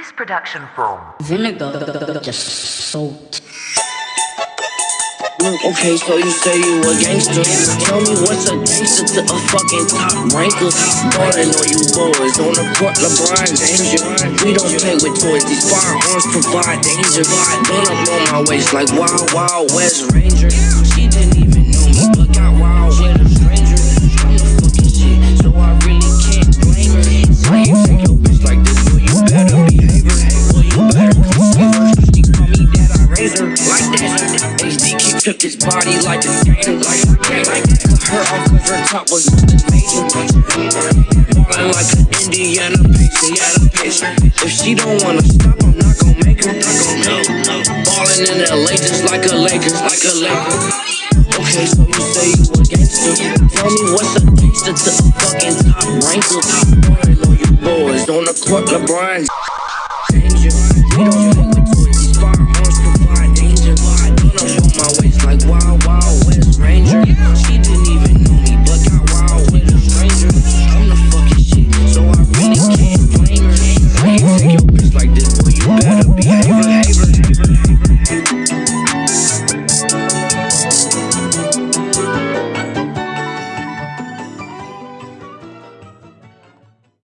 This production from Vinegar just soaked. Okay, so you say you a gangster. Tell me what's a gangster to a fucking top ranker. Ballin' on you boys on the court, LeBron danger. We don't play with toys, these firearms provide danger. Been up on my waist like Wild Wild West Ranger. She didn't even that raise like that. HD keep took his body like a gator, like. Cut her off cause her top was major. Ballin' like an Indiana the Pacer. If she don't wanna stop, I'm not gon' make her, not gon' make her. In LA just like a Lakers, like a Lakers. Okay, so you say you a gangster. Tell me what's a gangster to a fucking top ranker. Ballin' on you boys on the court, LeBron. Danger. We don't play